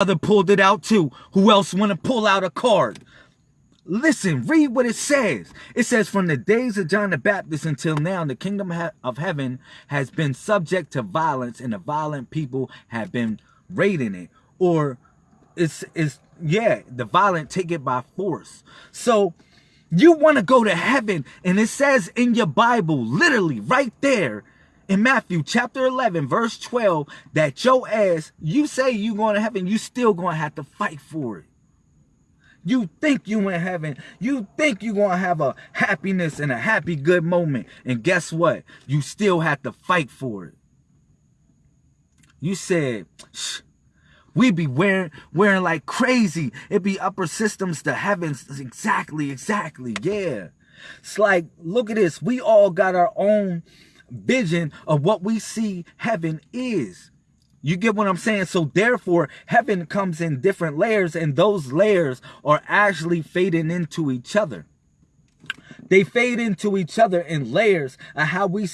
Other pulled it out too. Who else want to pull out a card? Listen, read what it says. It says, from the days of John the Baptist until now, the kingdom of heaven has been subject to violence and the violent people have been raiding it. Or it's, it's yeah, the violent take it by force. So you want to go to heaven and it says in your Bible, literally right there, in Matthew chapter 11, verse 12, that your ass, you say you going to heaven, you still going to have to fight for it. You think you in heaven. You think you going to have a happiness and a happy good moment. And guess what? You still have to fight for it. You said, we be wearing wearing like crazy. It be upper systems to heavens. Exactly, exactly. Yeah. It's like, look at this. We all got our own vision of what we see heaven is. You get what I'm saying? So therefore, heaven comes in different layers and those layers are actually fading into each other. They fade into each other in layers of how we